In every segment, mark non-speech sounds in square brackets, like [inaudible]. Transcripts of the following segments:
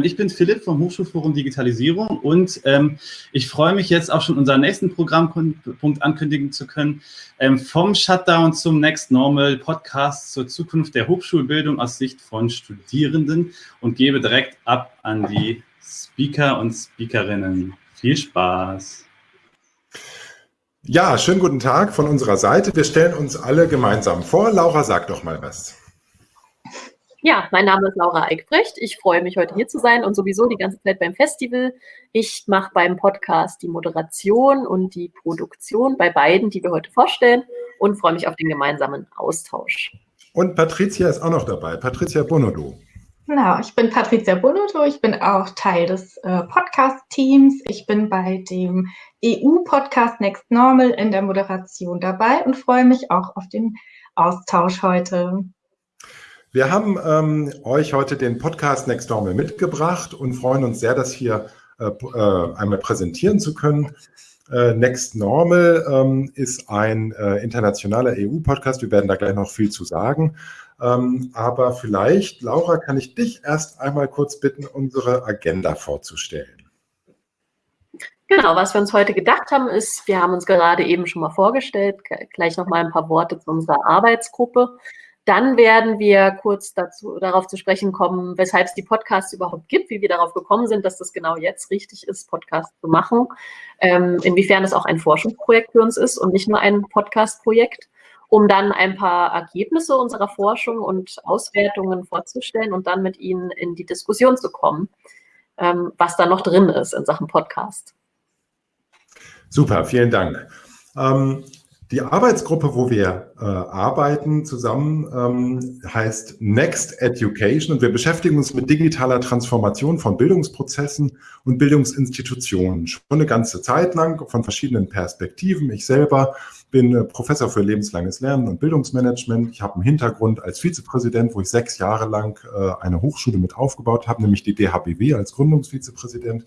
Ich bin Philipp vom Hochschulforum Digitalisierung und ähm, ich freue mich jetzt auch schon unseren nächsten Programmpunkt ankündigen zu können. Ähm, vom Shutdown zum Next Normal Podcast zur Zukunft der Hochschulbildung aus Sicht von Studierenden und gebe direkt ab an die Speaker und Speakerinnen. Viel Spaß! Ja, schönen guten Tag von unserer Seite. Wir stellen uns alle gemeinsam vor. Laura, sag doch mal was. Ja, mein Name ist Laura Eickbrecht. Ich freue mich, heute hier zu sein und sowieso die ganze Zeit beim Festival. Ich mache beim Podcast die Moderation und die Produktion bei beiden, die wir heute vorstellen und freue mich auf den gemeinsamen Austausch. Und Patricia ist auch noch dabei. Patricia Bonodo. Genau, ich bin Patricia Bonodo. Ich bin auch Teil des äh, Podcast-Teams. Ich bin bei dem EU-Podcast Next Normal in der Moderation dabei und freue mich auch auf den Austausch heute. Wir haben ähm, euch heute den Podcast Next Normal mitgebracht und freuen uns sehr, das hier äh, äh, einmal präsentieren zu können. Äh, Next Normal ähm, ist ein äh, internationaler EU-Podcast. Wir werden da gleich noch viel zu sagen. Ähm, aber vielleicht, Laura, kann ich dich erst einmal kurz bitten, unsere Agenda vorzustellen. Genau, was wir uns heute gedacht haben, ist, wir haben uns gerade eben schon mal vorgestellt, gleich noch mal ein paar Worte zu unserer Arbeitsgruppe. Dann werden wir kurz dazu, darauf zu sprechen kommen, weshalb es die Podcasts überhaupt gibt, wie wir darauf gekommen sind, dass das genau jetzt richtig ist, Podcasts zu machen, ähm, inwiefern es auch ein Forschungsprojekt für uns ist und nicht nur ein Podcast-Projekt, um dann ein paar Ergebnisse unserer Forschung und Auswertungen vorzustellen und dann mit Ihnen in die Diskussion zu kommen, ähm, was da noch drin ist in Sachen Podcast. Super, vielen Dank. Ähm, die Arbeitsgruppe, wo wir äh, arbeiten zusammen, ähm, heißt Next Education und wir beschäftigen uns mit digitaler Transformation von Bildungsprozessen und Bildungsinstitutionen schon eine ganze Zeit lang von verschiedenen Perspektiven. Ich selber bin äh, Professor für lebenslanges Lernen und Bildungsmanagement. Ich habe einen Hintergrund als Vizepräsident, wo ich sechs Jahre lang äh, eine Hochschule mit aufgebaut habe, nämlich die DHBW als Gründungsvizepräsident.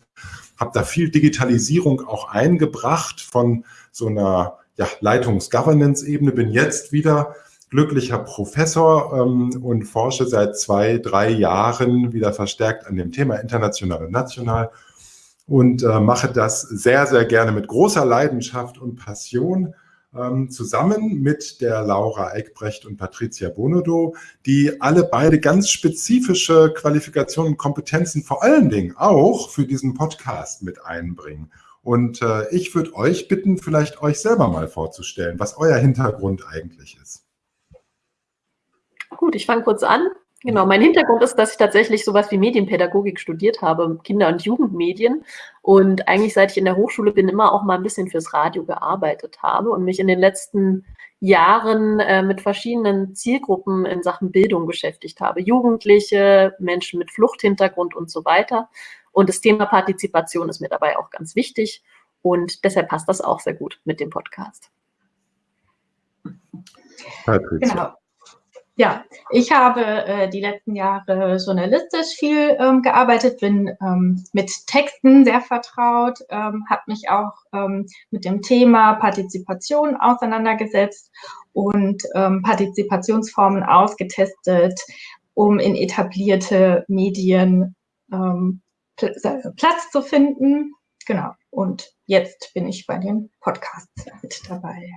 Habe da viel Digitalisierung auch eingebracht von so einer ja, Leitungs-Governance-Ebene, bin jetzt wieder glücklicher Professor ähm, und forsche seit zwei, drei Jahren wieder verstärkt an dem Thema international und national und äh, mache das sehr, sehr gerne mit großer Leidenschaft und Passion ähm, zusammen mit der Laura Eickbrecht und Patricia Bonodo, die alle beide ganz spezifische Qualifikationen und Kompetenzen vor allen Dingen auch für diesen Podcast mit einbringen. Und äh, ich würde euch bitten, vielleicht euch selber mal vorzustellen, was euer Hintergrund eigentlich ist. Gut, ich fange kurz an. Genau, mein Hintergrund ist, dass ich tatsächlich sowas wie Medienpädagogik studiert habe, Kinder- und Jugendmedien. Und eigentlich, seit ich in der Hochschule bin, immer auch mal ein bisschen fürs Radio gearbeitet habe und mich in den letzten Jahren äh, mit verschiedenen Zielgruppen in Sachen Bildung beschäftigt habe. Jugendliche, Menschen mit Fluchthintergrund und so weiter. Und das Thema Partizipation ist mir dabei auch ganz wichtig. Und deshalb passt das auch sehr gut mit dem Podcast. Genau. Ja, ich habe äh, die letzten Jahre journalistisch viel ähm, gearbeitet, bin ähm, mit Texten sehr vertraut, ähm, habe mich auch ähm, mit dem Thema Partizipation auseinandergesetzt und ähm, Partizipationsformen ausgetestet, um in etablierte Medien ähm, Platz zu finden. Genau. Und jetzt bin ich bei den Podcasts mit dabei.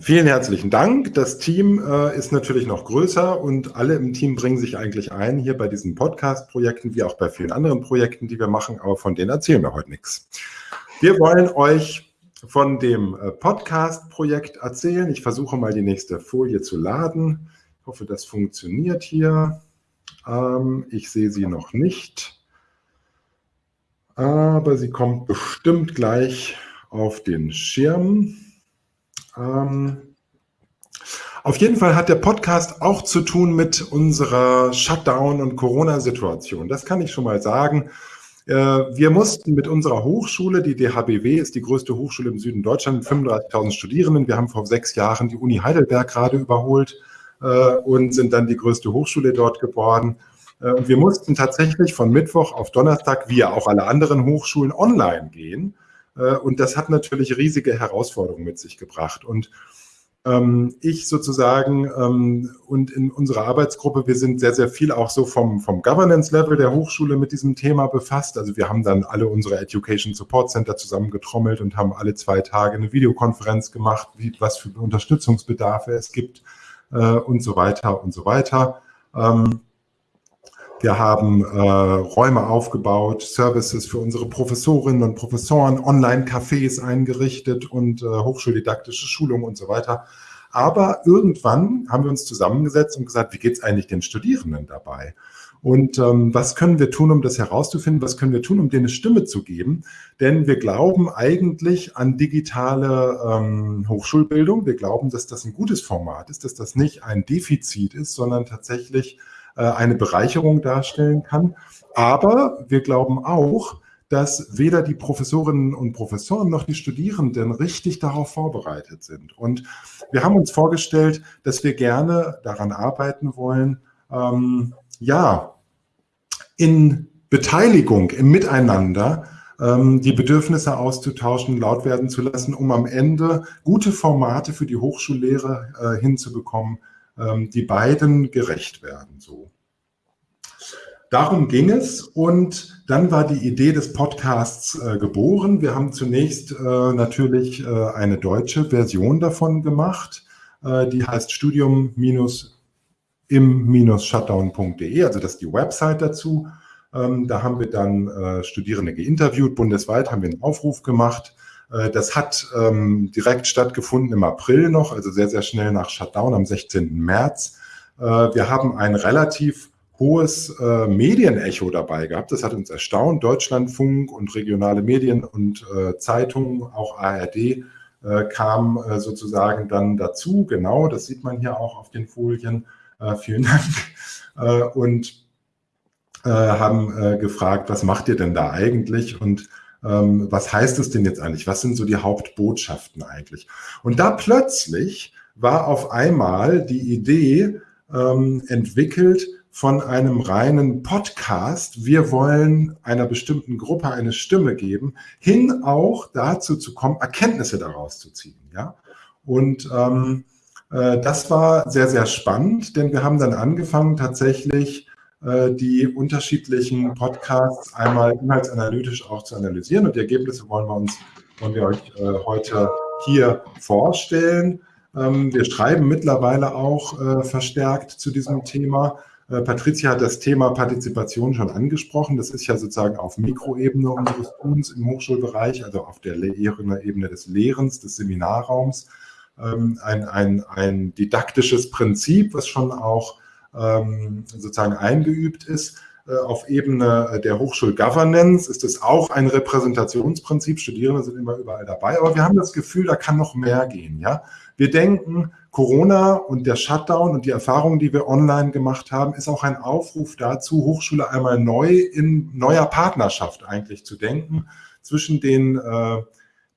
Vielen herzlichen Dank. Das Team äh, ist natürlich noch größer und alle im Team bringen sich eigentlich ein, hier bei diesen Podcast-Projekten, wie auch bei vielen anderen Projekten, die wir machen, aber von denen erzählen wir heute nichts. Wir wollen euch von dem äh, Podcast-Projekt erzählen. Ich versuche mal die nächste Folie zu laden. Ich hoffe, das funktioniert hier. Ähm, ich sehe sie noch nicht aber sie kommt bestimmt gleich auf den Schirm. Ähm, auf jeden Fall hat der Podcast auch zu tun mit unserer Shutdown- und Corona-Situation. Das kann ich schon mal sagen. Äh, wir mussten mit unserer Hochschule, die DHBW ist die größte Hochschule im Süden Deutschlands, mit 35.000 Studierenden. Wir haben vor sechs Jahren die Uni Heidelberg gerade überholt äh, und sind dann die größte Hochschule dort geworden. Äh, und wir mussten tatsächlich von Mittwoch auf Donnerstag, wie ja auch alle anderen Hochschulen, online gehen. Äh, und das hat natürlich riesige Herausforderungen mit sich gebracht. Und ähm, ich sozusagen ähm, und in unserer Arbeitsgruppe, wir sind sehr, sehr viel auch so vom, vom Governance-Level der Hochschule mit diesem Thema befasst. Also wir haben dann alle unsere Education Support Center zusammengetrommelt und haben alle zwei Tage eine Videokonferenz gemacht, wie, was für Unterstützungsbedarfe es gibt äh, und so weiter und so weiter. Ähm, wir haben äh, Räume aufgebaut, Services für unsere Professorinnen und Professoren, Online-Cafés eingerichtet und äh, hochschuldidaktische Schulungen und so weiter. Aber irgendwann haben wir uns zusammengesetzt und gesagt, wie geht es eigentlich den Studierenden dabei? Und ähm, was können wir tun, um das herauszufinden? Was können wir tun, um denen eine Stimme zu geben? Denn wir glauben eigentlich an digitale ähm, Hochschulbildung. Wir glauben, dass das ein gutes Format ist, dass das nicht ein Defizit ist, sondern tatsächlich eine Bereicherung darstellen kann. Aber wir glauben auch, dass weder die Professorinnen und Professoren noch die Studierenden richtig darauf vorbereitet sind. Und wir haben uns vorgestellt, dass wir gerne daran arbeiten wollen, ähm, ja, in Beteiligung, im Miteinander ähm, die Bedürfnisse auszutauschen, laut werden zu lassen, um am Ende gute Formate für die Hochschullehre äh, hinzubekommen, ähm, die beiden gerecht werden. So. Darum ging es und dann war die Idee des Podcasts äh, geboren. Wir haben zunächst äh, natürlich äh, eine deutsche Version davon gemacht, äh, die heißt studium-im-shutdown.de, also das ist die Website dazu. Ähm, da haben wir dann äh, Studierende geinterviewt, bundesweit haben wir einen Aufruf gemacht. Äh, das hat ähm, direkt stattgefunden im April noch, also sehr, sehr schnell nach Shutdown am 16. März. wir haben ein relativ hohes äh, Medienecho dabei gehabt. Das hat uns erstaunt. Deutschlandfunk und regionale Medien und äh, Zeitungen, auch ARD, äh, kam äh, sozusagen dann dazu. Genau, das sieht man hier auch auf den Folien. Äh, vielen Dank. Äh, und haben gefragt, was macht ihr denn da eigentlich? Und ähm, was heißt es denn jetzt eigentlich? Was sind so die Hauptbotschaften eigentlich? Und da plötzlich war auf einmal die Idee ähm, entwickelt, von einem reinen Podcast, wir wollen einer bestimmten Gruppe eine Stimme geben, hin auch dazu zu kommen, Erkenntnisse daraus zu ziehen. Ja? Und ähm, äh, das war sehr, sehr spannend, denn wir haben dann angefangen, tatsächlich die unterschiedlichen Podcasts einmal inhaltsanalytisch auch zu analysieren. Und die Ergebnisse wollen wir uns, wollen wir euch äh, heute hier vorstellen. Ähm, wir schreiben mittlerweile auch äh, verstärkt zu diesem Thema. Äh, Patricia hat das Thema Partizipation schon angesprochen. Das ist ja sozusagen auf Mikroebene unseres Tuns im Hochschulbereich, also auf der Ebene des Lehrens, des Seminarraums, ähm, ein, ein, ein didaktisches Prinzip, was schon auch ähm, sozusagen eingeübt ist. Äh, auf Ebene der Hochschulgovernance ist es auch ein Repräsentationsprinzip. Studierende sind immer überall dabei, aber wir haben das Gefühl, da kann noch mehr gehen. Ja? Wir denken, Corona und der Shutdown und die Erfahrungen, die wir online gemacht haben, ist auch ein Aufruf dazu, Hochschule einmal neu in neuer Partnerschaft eigentlich zu denken zwischen den äh,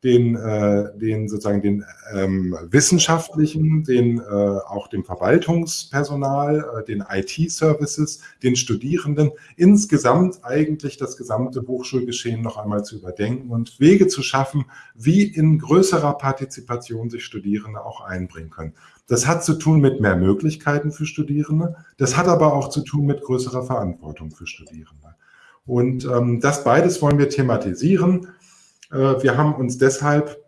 den, äh, den sozusagen den ähm, wissenschaftlichen, den äh, auch dem Verwaltungspersonal, äh, den IT-Services, den Studierenden, insgesamt eigentlich das gesamte Hochschulgeschehen noch einmal zu überdenken und Wege zu schaffen, wie in größerer Partizipation sich Studierende auch einbringen können. Das hat zu tun mit mehr Möglichkeiten für Studierende, das hat aber auch zu tun mit größerer Verantwortung für Studierende. Und ähm, das beides wollen wir thematisieren. Äh, wir haben uns deshalb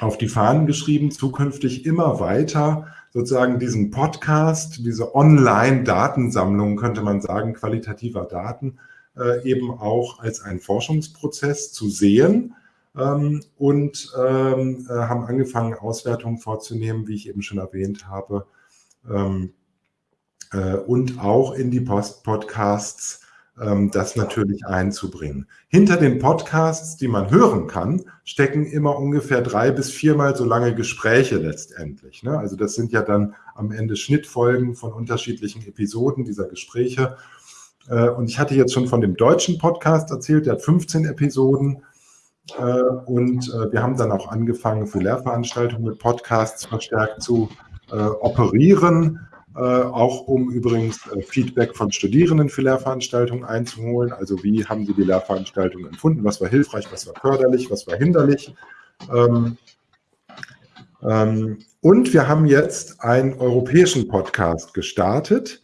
auf die Fahnen geschrieben, zukünftig immer weiter sozusagen diesen Podcast, diese Online-Datensammlung, könnte man sagen, qualitativer Daten, äh, eben auch als einen Forschungsprozess zu sehen. Ähm, und ähm, äh, haben angefangen, Auswertungen vorzunehmen, wie ich eben schon erwähnt habe, ähm, und auch in die Post-Podcasts das natürlich einzubringen. Hinter den Podcasts, die man hören kann, stecken immer ungefähr drei bis viermal so lange Gespräche letztendlich. Ne? Also das sind ja dann am Ende Schnittfolgen von unterschiedlichen Episoden dieser Gespräche. Äh, und ich hatte jetzt schon von dem deutschen Podcast erzählt, der hat 15 Episoden. Äh, und äh, wir haben dann auch angefangen, für Lehrveranstaltungen mit Podcasts verstärkt zu operieren äh, auch um übrigens äh, Feedback von Studierenden für Lehrveranstaltungen einzuholen. Also wie haben sie die Lehrveranstaltung empfunden? Was war hilfreich, was war förderlich, was war hinderlich? Ähm, ähm, Und wir haben jetzt einen europäischen Podcast gestartet.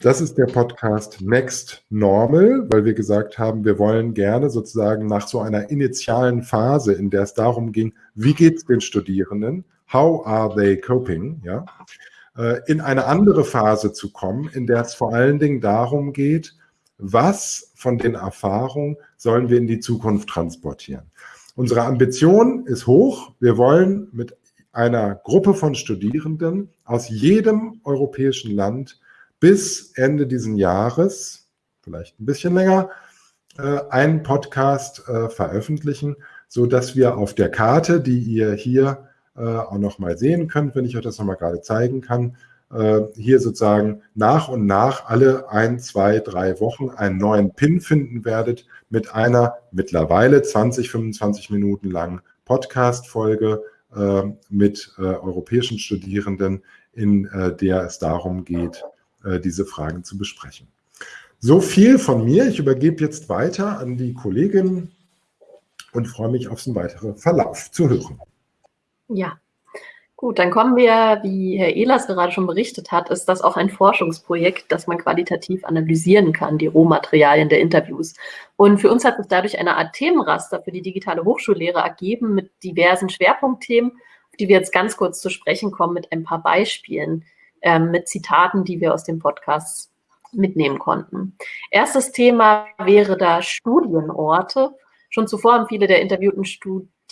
Das ist der Podcast Next Normal, weil wir gesagt haben, wir wollen gerne sozusagen nach so einer initialen Phase, in der es darum ging, wie geht es den Studierenden, how are they coping, ja, in eine andere Phase zu kommen, in der es vor allen Dingen darum geht, was von den Erfahrungen sollen wir in die Zukunft transportieren. Unsere Ambition ist hoch. Wir wollen mit einer Gruppe von Studierenden aus jedem europäischen Land bis Ende dieses Jahres, vielleicht ein bisschen länger, äh, einen Podcast äh, veröffentlichen, so dass wir auf der Karte, die ihr hier äh, auch noch mal sehen könnt, wenn ich euch das noch mal gerade zeigen kann, hier sozusagen nach und nach alle ein, zwei, drei Wochen einen neuen Pin finden werdet mit einer mittlerweile 20, 25 Minuten langen Podcast-Folge mit europäischen Studierenden, in der es darum geht, äh, diese Fragen zu besprechen. So viel von mir. Ich übergebe jetzt weiter an die Kollegin und freue mich auf den weiteren Verlauf zu hören. Ja, gut, dann kommen wir, wie Herr Ehlers gerade schon berichtet hat, ist das auch ein Forschungsprojekt, das man qualitativ analysieren kann, die Rohmaterialien der Interviews. Und für uns hat sich dadurch eine Art Themenraster für die digitale Hochschullehre ergeben mit diversen Schwerpunktthemen, auf die wir jetzt ganz kurz zu sprechen kommen mit ein paar Beispielen ähm, mit Zitaten, die wir aus dem Podcast mitnehmen konnten. Erstes Thema wäre da Studienorte. Schon zuvor haben viele der interviewten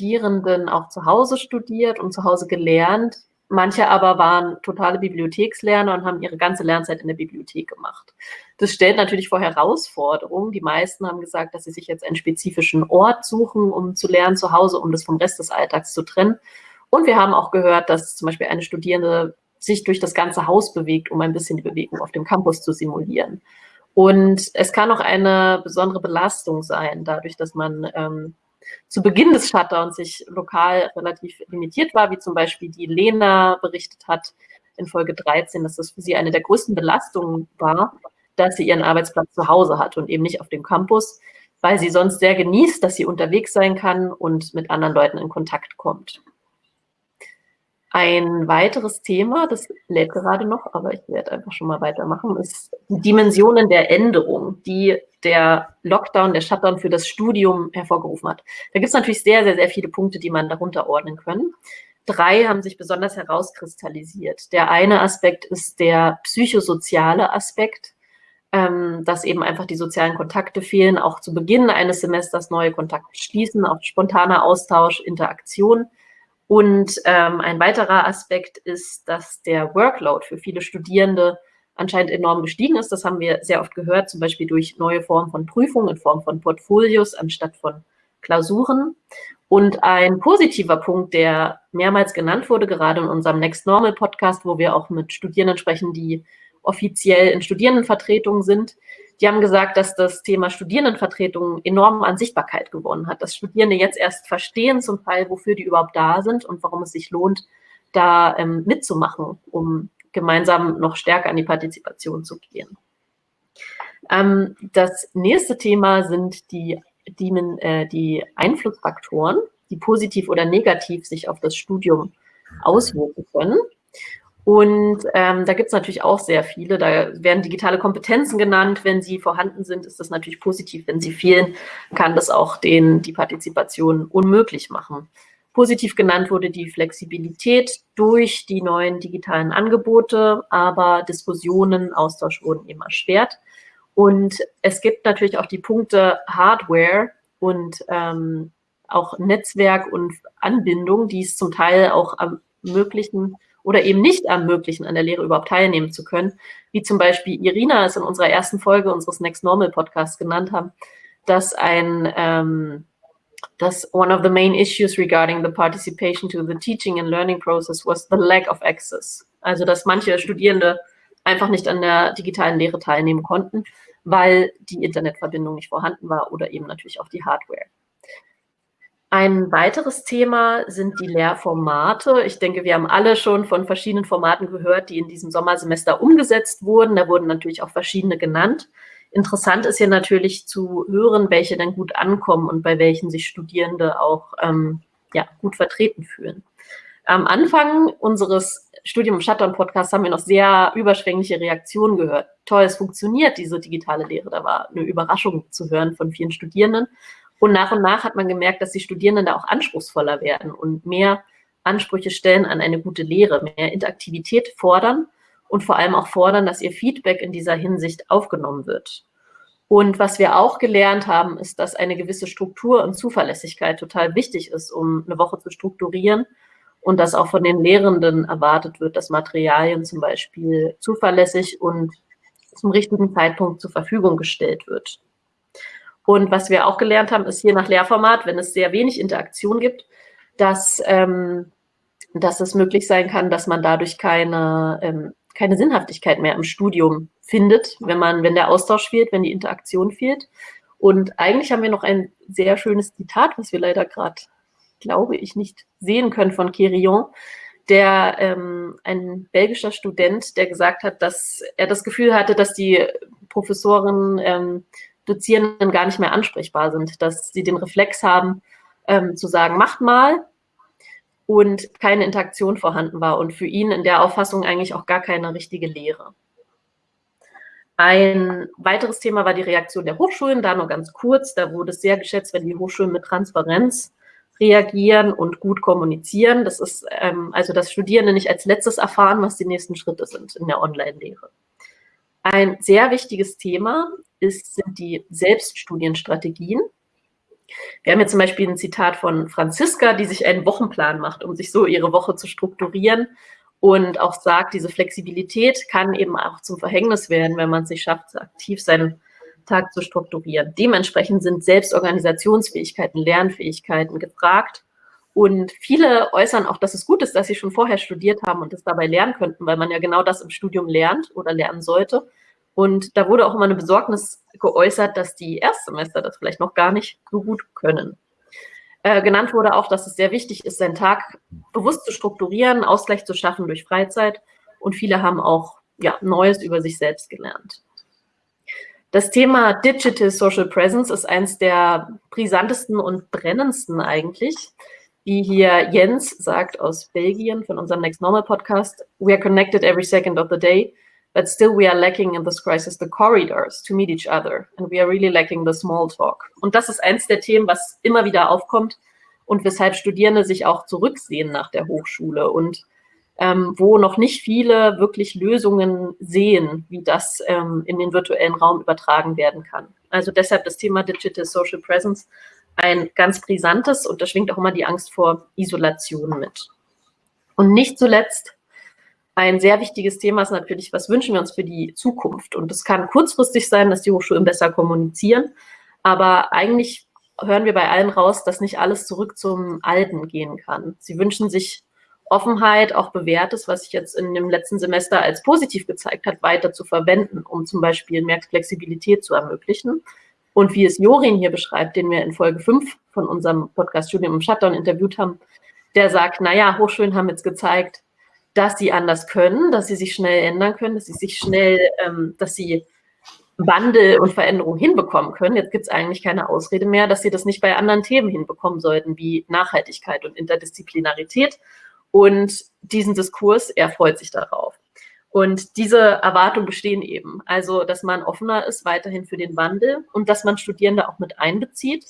Studierenden auch zu Hause studiert und zu Hause gelernt. Manche aber waren totale Bibliothekslerner und haben ihre ganze Lernzeit in der Bibliothek gemacht. Das stellt natürlich vor Herausforderungen. Die meisten haben gesagt, dass sie sich jetzt einen spezifischen Ort suchen, um zu lernen zu Hause, um das vom Rest des Alltags zu trennen. Und wir haben auch gehört, dass zum Beispiel eine Studierende sich durch das ganze Haus bewegt, um ein bisschen die Bewegung auf dem Campus zu simulieren. Und es kann auch eine besondere Belastung sein, dadurch, dass man ähm, zu Beginn des Shutdowns sich lokal relativ limitiert war, wie zum Beispiel die Lena berichtet hat in Folge 13, dass das für sie eine der größten Belastungen war, dass sie ihren Arbeitsplatz zu Hause hat und eben nicht auf dem Campus, weil sie sonst sehr genießt, dass sie unterwegs sein kann und mit anderen Leuten in Kontakt kommt. Ein weiteres Thema, das lädt gerade noch, aber ich werde einfach schon mal weitermachen, ist die Dimensionen der Änderung, die der Lockdown, der Shutdown für das Studium hervorgerufen hat. Da gibt es natürlich sehr, sehr, sehr viele Punkte, die man darunter ordnen können. Drei haben sich besonders herauskristallisiert. Der eine Aspekt ist der psychosoziale Aspekt, ähm, dass eben einfach die sozialen Kontakte fehlen, auch zu Beginn eines Semesters neue Kontakte schließen, auch spontaner Austausch, Interaktion und ähm, ein weiterer Aspekt ist, dass der Workload für viele Studierende anscheinend enorm gestiegen ist. Das haben wir sehr oft gehört, zum Beispiel durch neue Formen von Prüfungen in Form von Portfolios anstatt von Klausuren. Und ein positiver Punkt, der mehrmals genannt wurde, gerade in unserem Next Normal Podcast, wo wir auch mit Studierenden sprechen, die offiziell in Studierendenvertretungen sind, die haben gesagt, dass das Thema Studierendenvertretung enorm an Sichtbarkeit gewonnen hat, dass Studierende jetzt erst verstehen zum Teil, wofür die überhaupt da sind und warum es sich lohnt, da ähm, mitzumachen, um gemeinsam noch stärker an die Partizipation zu gehen. Ähm, das nächste Thema sind die, die, äh, die Einflussfaktoren, die positiv oder negativ sich auf das Studium auswirken können. Und ähm, da gibt es natürlich auch sehr viele. Da werden digitale Kompetenzen genannt. Wenn sie vorhanden sind, ist das natürlich positiv. Wenn sie fehlen, kann das auch den, die Partizipation unmöglich machen. Positiv genannt wurde die Flexibilität durch die neuen digitalen Angebote, aber Diskussionen, Austausch wurden eben erschwert. Und es gibt natürlich auch die Punkte Hardware und ähm, auch Netzwerk und Anbindung, die es zum Teil auch ermöglichen, oder eben nicht ermöglichen, an der Lehre überhaupt teilnehmen zu können, wie zum Beispiel Irina es in unserer ersten Folge unseres Next Normal Podcasts genannt haben, dass ein ähm, dass one of the main issues regarding the participation to the teaching and learning process was the lack of access. Also dass manche Studierende einfach nicht an der digitalen Lehre teilnehmen konnten, weil die Internetverbindung nicht vorhanden war oder eben natürlich auch die Hardware. Ein weiteres Thema sind die Lehrformate. Ich denke, wir haben alle schon von verschiedenen Formaten gehört, die in diesem Sommersemester umgesetzt wurden. Da wurden natürlich auch verschiedene genannt. Interessant ist hier natürlich zu hören, welche dann gut ankommen und bei welchen sich Studierende auch ähm, ja, gut vertreten fühlen. am Anfang unseres Studium im Shutdown-Podcast haben wir noch sehr überschwängliche Reaktionen gehört. Toll, es funktioniert, diese digitale Lehre. Da war eine Überraschung zu hören von vielen Studierenden. Und nach und nach hat man gemerkt, dass die Studierenden da auch anspruchsvoller werden und mehr Ansprüche stellen an eine gute Lehre, mehr Interaktivität fordern und vor allem auch fordern, dass ihr Feedback in dieser Hinsicht aufgenommen wird. Und was wir auch gelernt haben, ist, dass eine gewisse Struktur und Zuverlässigkeit total wichtig ist, um eine Woche zu strukturieren und dass auch von den Lehrenden erwartet wird, dass Materialien zum Beispiel zuverlässig und zum richtigen Zeitpunkt zur Verfügung gestellt wird. Und was wir auch gelernt haben, ist hier nach Lehrformat, wenn es sehr wenig Interaktion gibt, dass, ähm, dass es möglich sein kann, dass man dadurch keine, ähm, keine Sinnhaftigkeit mehr im Studium findet, wenn man, wenn der Austausch fehlt, wenn die Interaktion fehlt. Und eigentlich haben wir noch ein sehr schönes Zitat, was wir leider gerade, glaube ich, nicht sehen können von Quirion, der ähm, ein belgischer Student, der gesagt hat, dass er das Gefühl hatte, dass die Professoren, ähm, Dozierenden gar nicht mehr ansprechbar sind, dass sie den Reflex haben, ähm, zu sagen, macht mal und keine Interaktion vorhanden war und für ihn in der Auffassung eigentlich auch gar keine richtige Lehre. Ein weiteres Thema war die Reaktion der Hochschulen, da nur ganz kurz. Da wurde es sehr geschätzt, wenn die Hochschulen mit Transparenz reagieren und gut kommunizieren. Das ist ähm, also, dass Studierende nicht als letztes erfahren, was die nächsten Schritte sind in der Online-Lehre. Ein sehr wichtiges Thema ist, sind die Selbststudienstrategien. Wir haben jetzt zum Beispiel ein Zitat von Franziska, die sich einen Wochenplan macht, um sich so ihre Woche zu strukturieren und auch sagt, diese Flexibilität kann eben auch zum Verhängnis werden, wenn man es nicht schafft, aktiv seinen Tag zu strukturieren. Dementsprechend sind Selbstorganisationsfähigkeiten, Lernfähigkeiten gefragt. Und viele äußern auch, dass es gut ist, dass sie schon vorher studiert haben und es dabei lernen könnten, weil man ja genau das im Studium lernt oder lernen sollte. Und da wurde auch immer eine Besorgnis geäußert, dass die Erstsemester das vielleicht noch gar nicht so gut können. Äh, genannt wurde auch, dass es sehr wichtig ist, seinen Tag bewusst zu strukturieren, Ausgleich zu schaffen durch Freizeit. Und viele haben auch ja, Neues über sich selbst gelernt. Das Thema Digital Social Presence ist eines der brisantesten und brennendsten eigentlich. Wie hier Jens sagt aus Belgien von unserem Next Normal Podcast, we are connected every second of the day. But still we are lacking in this crisis the corridors to meet each other. And we are really lacking the small talk. Und das ist eins der Themen, was immer wieder aufkommt und weshalb Studierende sich auch zurücksehen nach der Hochschule und ähm, wo noch nicht viele wirklich Lösungen sehen, wie das ähm, in den virtuellen Raum übertragen werden kann. Also deshalb das Thema Digital Social Presence ein ganz brisantes und da schwingt auch immer die Angst vor Isolation mit. Und nicht zuletzt ein sehr wichtiges Thema ist natürlich, was wünschen wir uns für die Zukunft? Und es kann kurzfristig sein, dass die Hochschulen besser kommunizieren, aber eigentlich hören wir bei allen raus, dass nicht alles zurück zum Alten gehen kann. Sie wünschen sich Offenheit, auch Bewährtes, was sich jetzt in dem letzten Semester als positiv gezeigt hat, weiter zu verwenden, um zum Beispiel mehr Flexibilität zu ermöglichen. Und wie es Jorin hier beschreibt, den wir in Folge 5 von unserem Podcast Studium im Shutdown interviewt haben, der sagt, naja, Hochschulen haben jetzt gezeigt, dass sie anders können, dass sie sich schnell ändern können, dass sie sich schnell, ähm, dass sie Wandel und Veränderung hinbekommen können. Jetzt gibt es eigentlich keine Ausrede mehr, dass sie das nicht bei anderen Themen hinbekommen sollten, wie Nachhaltigkeit und Interdisziplinarität. Und diesen Diskurs, er freut sich darauf. Und diese Erwartungen bestehen eben. Also, dass man offener ist weiterhin für den Wandel und dass man Studierende auch mit einbezieht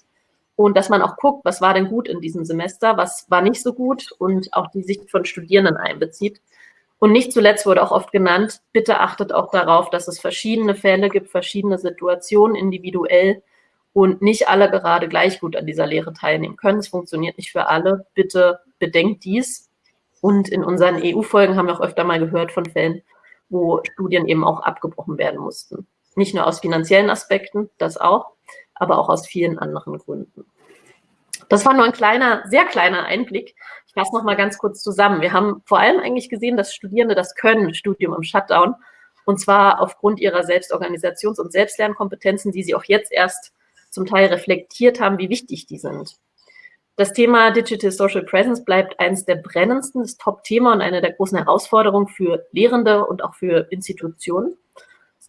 und dass man auch guckt, was war denn gut in diesem Semester, was war nicht so gut und auch die Sicht von Studierenden einbezieht. Und nicht zuletzt wurde auch oft genannt, bitte achtet auch darauf, dass es verschiedene Fälle gibt, verschiedene Situationen individuell und nicht alle gerade gleich gut an dieser Lehre teilnehmen können. Es funktioniert nicht für alle. Bitte bedenkt dies. Und in unseren EU-Folgen haben wir auch öfter mal gehört von Fällen, wo Studien eben auch abgebrochen werden mussten. Nicht nur aus finanziellen Aspekten, das auch, aber auch aus vielen anderen Gründen. Das war nur ein kleiner, sehr kleiner Einblick. Ich fasse noch mal ganz kurz zusammen. Wir haben vor allem eigentlich gesehen, dass Studierende das können, Studium im Shutdown, und zwar aufgrund ihrer Selbstorganisations- und Selbstlernkompetenzen, die sie auch jetzt erst zum Teil reflektiert haben, wie wichtig die sind. Das Thema Digital Social Presence bleibt eines der brennendsten, das Top-Thema und eine der großen Herausforderungen für Lehrende und auch für Institutionen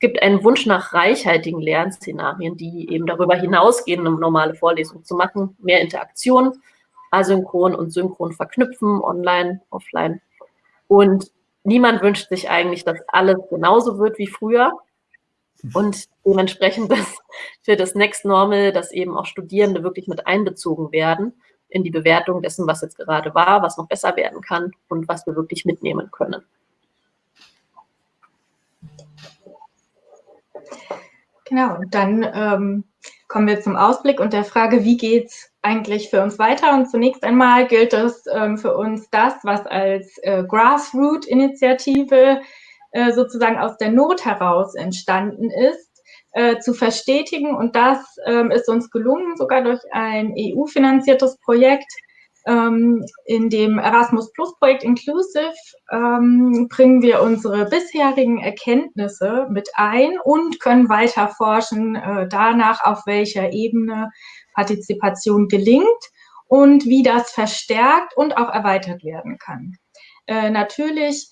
gibt einen Wunsch nach reichhaltigen Lernszenarien, die eben darüber hinausgehen, eine normale Vorlesung zu machen, mehr Interaktion asynchron und synchron verknüpfen, online, offline. Und niemand wünscht sich eigentlich, dass alles genauso wird wie früher. Und dementsprechend dass für das Next Normal, dass eben auch Studierende wirklich mit einbezogen werden in die Bewertung dessen, was jetzt gerade war, was noch besser werden kann und was wir wirklich mitnehmen können. Genau, und dann ähm, kommen wir zum Ausblick und der Frage, wie geht es eigentlich für uns weiter? Und zunächst einmal gilt es ähm, für uns das, was als äh, Grassroot-Initiative äh, sozusagen aus der Not heraus entstanden ist, äh, zu verstetigen. Und das ähm, ist uns gelungen, sogar durch ein EU-finanziertes Projekt, ähm, in dem Erasmus Plus Projekt Inclusive ähm, bringen wir unsere bisherigen Erkenntnisse mit ein und können weiter forschen äh, danach, auf welcher Ebene Partizipation gelingt und wie das verstärkt und auch erweitert werden kann. Äh, natürlich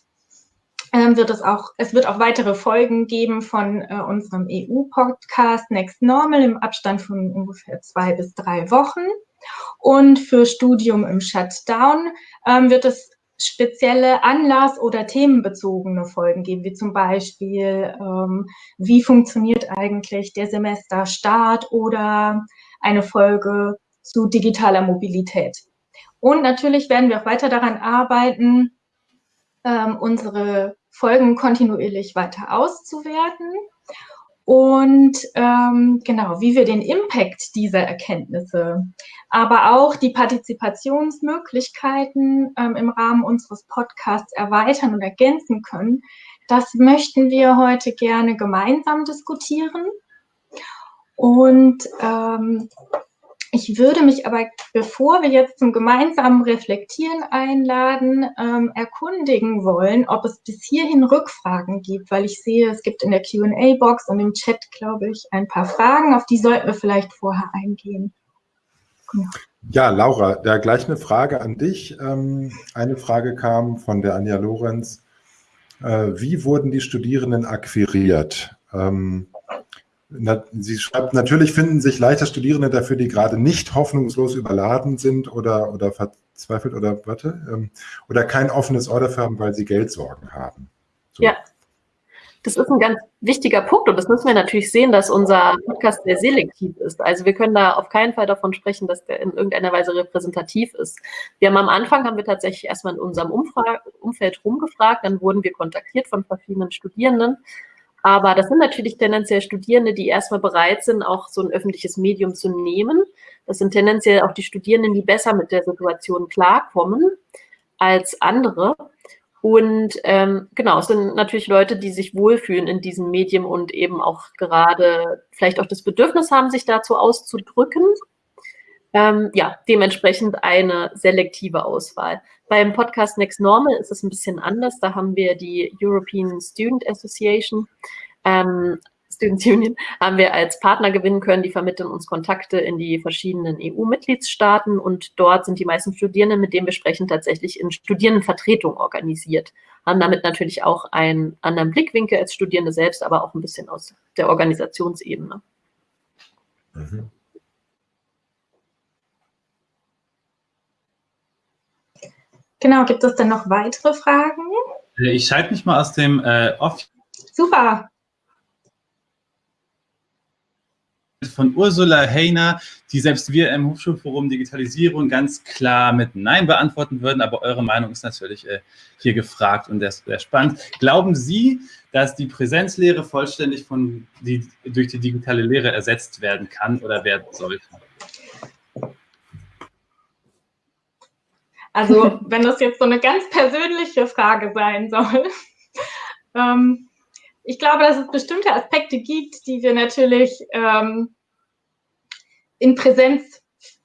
wird es auch, es wird auch weitere Folgen geben von äh, unserem EU-Podcast Next Normal im Abstand von ungefähr zwei bis drei Wochen. Und für Studium im Shutdown ähm, wird es spezielle Anlass- oder themenbezogene Folgen geben, wie zum Beispiel, ähm, wie funktioniert eigentlich der Semesterstart oder eine Folge zu digitaler Mobilität. Und natürlich werden wir auch weiter daran arbeiten, ähm, unsere Folgen kontinuierlich weiter auszuwerten und ähm, genau, wie wir den Impact dieser Erkenntnisse, aber auch die Partizipationsmöglichkeiten ähm, im Rahmen unseres Podcasts erweitern und ergänzen können, das möchten wir heute gerne gemeinsam diskutieren. Und ähm, ich würde mich aber, bevor wir jetzt zum gemeinsamen Reflektieren einladen, ähm, erkundigen wollen, ob es bis hierhin Rückfragen gibt, weil ich sehe, es gibt in der QA-Box und im Chat, glaube ich, ein paar Fragen, auf die sollten wir vielleicht vorher eingehen. Ja. Ja, Laura, da gleich eine Frage an dich. Ähm, eine Frage kam von der Anja Lorenz. Äh, wie wurden die Studierenden akquiriert? Sie schreibt, natürlich finden sich leichter Studierende dafür, die gerade nicht hoffnungslos überladen sind oder, oder verzweifelt oder warte, ähm, oder kein offenes Order haben, weil sie Geldsorgen haben. So. Ja, das ist ein ganz wichtiger Punkt und das müssen wir natürlich sehen, dass unser Podcast sehr selektiv ist. Also wir können da auf keinen Fall davon sprechen, dass der in irgendeiner Weise repräsentativ ist. Wir haben am Anfang, haben wir tatsächlich erstmal in unserem Umfra Umfeld rumgefragt, dann wurden wir kontaktiert von verschiedenen Studierenden aber das sind natürlich tendenziell Studierende, die erstmal bereit sind, auch so ein öffentliches Medium zu nehmen. Das sind tendenziell auch die Studierenden, die besser mit der Situation klarkommen als andere. Und ähm, genau, es sind natürlich Leute, die sich wohlfühlen in diesem Medium und eben auch gerade vielleicht auch das Bedürfnis haben, sich dazu auszudrücken. Ähm, ja, dementsprechend eine selektive Auswahl. Beim Podcast Next Normal ist es ein bisschen anders. Da haben wir die European Student Association, ähm, Students Union, haben wir als Partner gewinnen können. Die vermitteln uns Kontakte in die verschiedenen EU-Mitgliedstaaten und dort sind die meisten Studierenden, mit denen wir sprechen, tatsächlich in Studierendenvertretung organisiert. Haben damit natürlich auch einen anderen Blickwinkel als Studierende selbst, aber auch ein bisschen aus der Organisationsebene. Mhm. Genau, gibt es denn noch weitere Fragen? Äh, ich schalte mich mal aus dem äh, Off. Super. Von Ursula Heiner, die selbst wir im Hochschulforum Digitalisierung ganz klar mit Nein beantworten würden, aber eure Meinung ist natürlich äh, hier gefragt und sehr, sehr spannend. Glauben Sie, dass die Präsenzlehre vollständig von die, durch die digitale Lehre ersetzt werden kann oder werden sollte? Also wenn das jetzt so eine ganz persönliche Frage sein soll. [laughs] ähm, ich glaube, dass es bestimmte Aspekte gibt, die wir natürlich ähm, in Präsenz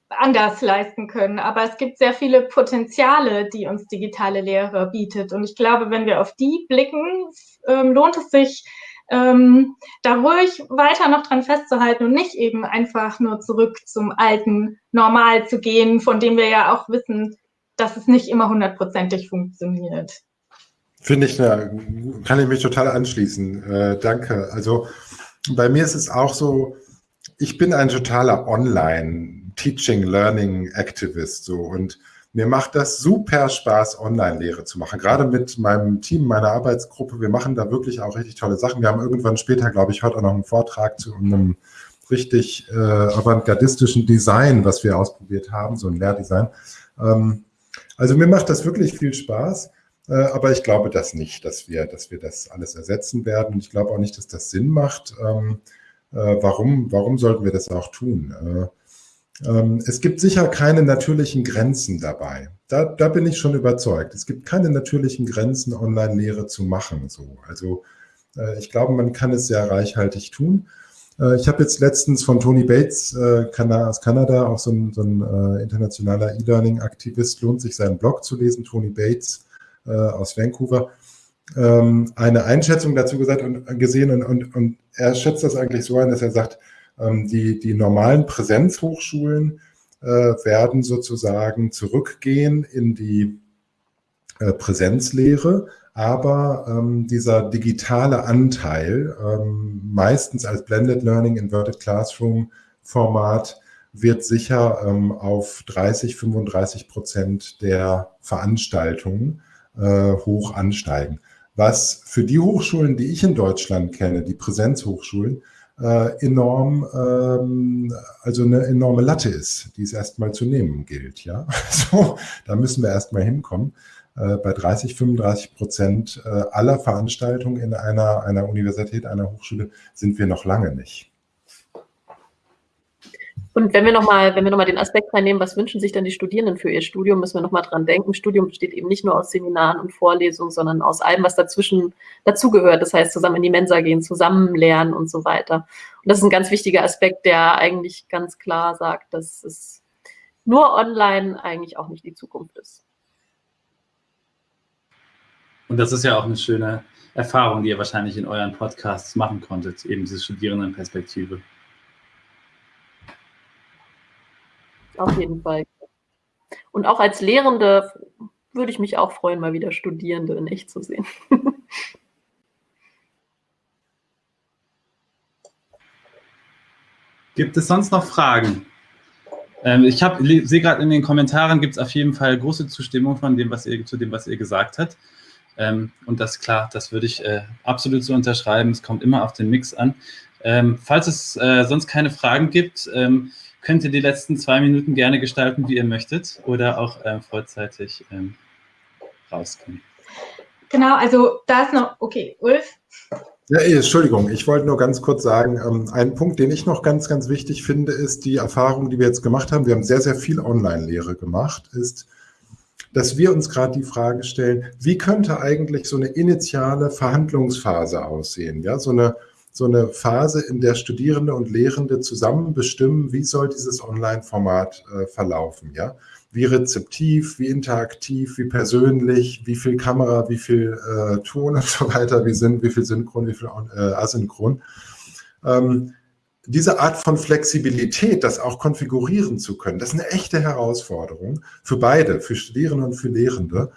anders leisten können. Aber es gibt sehr viele Potenziale, die uns digitale Lehre bietet. Und ich glaube, wenn wir auf die blicken, ähm, lohnt es sich, ähm, da ruhig weiter noch dran festzuhalten und nicht eben einfach nur zurück zum alten Normal zu gehen, von dem wir ja auch wissen, dass es nicht immer hundertprozentig funktioniert. Finde ich, kann ich mich total anschließen. Äh, danke. Also bei mir ist es auch so, ich bin ein totaler Online- Teaching, Learning Activist so und mir macht das super Spaß, Online-Lehre zu machen. Gerade mit meinem Team, meiner Arbeitsgruppe. Wir machen da wirklich auch richtig tolle Sachen. Wir haben irgendwann später, glaube ich, heute auch noch einen Vortrag zu einem richtig äh, avantgardistischen Design, was wir ausprobiert haben, so ein Lehrdesign. Ähm, also mir macht das wirklich viel Spaß. Äh, aber ich glaube das nicht, dass wir, dass wir das alles ersetzen werden. Ich glaube auch nicht, dass das Sinn macht. Ähm, äh, warum, warum sollten wir das auch tun? Äh, ähm, es gibt sicher keine natürlichen Grenzen dabei. Da, da bin ich schon überzeugt. Es gibt keine natürlichen Grenzen, Online-Lehre zu machen. So. Also äh, ich glaube, man kann es sehr reichhaltig tun. Äh, ich habe jetzt letztens von Tony Bates äh, aus Kanada, auch so ein, so ein internationaler E-Learning-Aktivist, lohnt sich seinen Blog zu lesen, Tony Bates aus Vancouver, ähm, eine Einschätzung dazu gesagt und gesehen und, und, und er schätzt das eigentlich so ein, dass er sagt, ähm, die, die normalen Präsenzhochschulen äh, werden sozusagen zurückgehen in die äh, Präsenzlehre, aber ähm, dieser digitale Anteil, ähm, meistens als Blended Learning Inverted Classroom Format, wird sicher ähm, auf 30, 35 Prozent der Veranstaltungen äh, hoch ansteigen. Was für die Hochschulen, die ich in Deutschland kenne, die Präsenzhochschulen, äh, enorm, ähm, also eine enorme Latte ist, die es erstmal zu nehmen gilt. Ja, [laughs] so, da müssen wir erstmal hinkommen. Äh, bei 30, 35 Prozent äh, aller Veranstaltungen in einer, einer Universität, einer Hochschule sind wir noch lange nicht. Und wenn wir nochmal, wenn wir nochmal den Aspekt reinnehmen, was wünschen sich denn die Studierenden für ihr Studium, müssen wir nochmal dran denken. Studium besteht eben nicht nur aus Seminaren und Vorlesungen, sondern aus allem, was dazwischen dazugehört. Das heißt, zusammen in die Mensa gehen, zusammen lernen und so weiter. Und das ist ein ganz wichtiger Aspekt, der eigentlich ganz klar sagt, dass es nur online eigentlich auch nicht die Zukunft ist. Und das ist ja auch eine schöne Erfahrung, die ihr wahrscheinlich in euren Podcasts machen konntet, eben diese Studierendenperspektive. Auf jeden Fall. Und auch als Lehrende würde ich mich auch freuen, mal wieder Studierende in echt zu sehen. [laughs] Gibt es sonst noch Fragen? Ähm, ich sehe gerade in den Kommentaren, gibt es auf jeden Fall große Zustimmung von dem, was ihr, zu dem, was ihr gesagt habt. Ähm, und das klar, das würde ich äh, absolut so unterschreiben. Es kommt immer auf den Mix an. Ähm, falls es äh, sonst keine Fragen gibt, ähm, könnt ihr die letzten zwei Minuten gerne gestalten, wie ihr möchtet, oder auch ähm, vorzeitig ähm, rauskommen. Genau, also da ist noch, okay, Ulf. Ja, Entschuldigung, ich wollte nur ganz kurz sagen, ähm, ein Punkt, den ich noch ganz, ganz wichtig finde, ist die Erfahrung, die wir jetzt gemacht haben. Wir haben sehr, sehr viel Online-Lehre gemacht, ist, dass wir uns gerade die Frage stellen, wie könnte eigentlich so eine initiale Verhandlungsphase aussehen? Ja, so eine so eine Phase, in der Studierende und Lehrende zusammen bestimmen, wie soll dieses Online-Format äh, verlaufen, ja? Wie rezeptiv, wie interaktiv, wie persönlich, wie viel Kamera, wie viel äh, Ton und so weiter, wie, sind, wie viel Synchron, wie viel äh, Asynchron. Ähm, diese Art von Flexibilität, das auch konfigurieren zu können, das ist eine echte Herausforderung für beide, für Studierende und für Lehrende.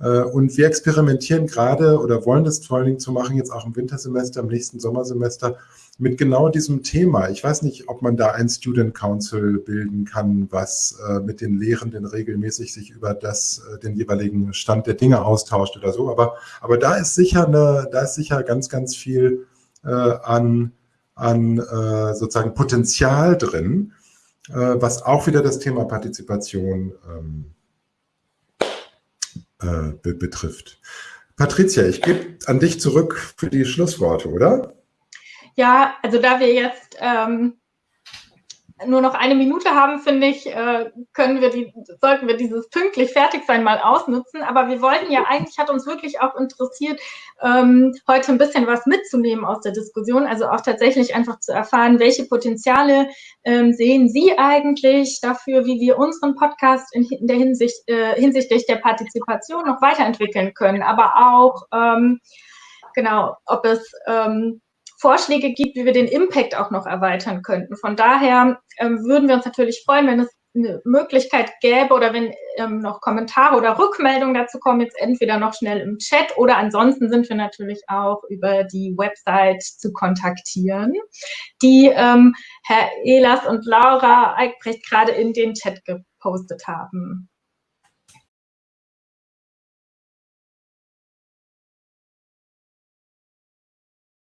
Äh, und wir experimentieren gerade oder wollen das vor allen Dingen zu machen, jetzt auch im Wintersemester, im nächsten Sommersemester, mit genau diesem Thema. Ich weiß nicht, ob man da ein Student Council bilden kann, was äh, mit den Lehrenden regelmäßig sich über das, äh, den jeweiligen Stand der Dinge austauscht oder so. Aber, aber da ist sicher eine, da ist sicher ganz, ganz viel äh, an, an äh, sozusagen Potenzial drin, äh, was auch wieder das Thema Partizipation ähm, äh, be betrifft. Patricia, ich gebe an dich zurück für die Schlussworte, oder? Ja, also da wir jetzt ähm, nur noch eine Minute haben, finde ich, äh, können wir die, sollten wir dieses pünktlich fertig sein mal ausnutzen. Aber wir wollten ja eigentlich, hat uns wirklich auch interessiert, ähm, heute ein bisschen was mitzunehmen aus der Diskussion. Also auch tatsächlich einfach zu erfahren, welche Potenziale ähm, sehen Sie eigentlich dafür, wie wir unseren Podcast in, der Hinsicht, äh, hinsichtlich der Partizipation noch weiterentwickeln können. Aber auch, ähm, genau, ob es Vorschläge gibt, wie wir den Impact auch noch erweitern könnten. Von daher ähm, würden wir uns natürlich freuen, wenn es eine Möglichkeit gäbe oder wenn ähm, noch Kommentare oder Rückmeldungen dazu kommen, jetzt entweder noch schnell im Chat oder ansonsten sind wir natürlich auch über die Website zu kontaktieren, die ähm, Herr Elas und Laura Eichbrecht gerade in den Chat gepostet haben.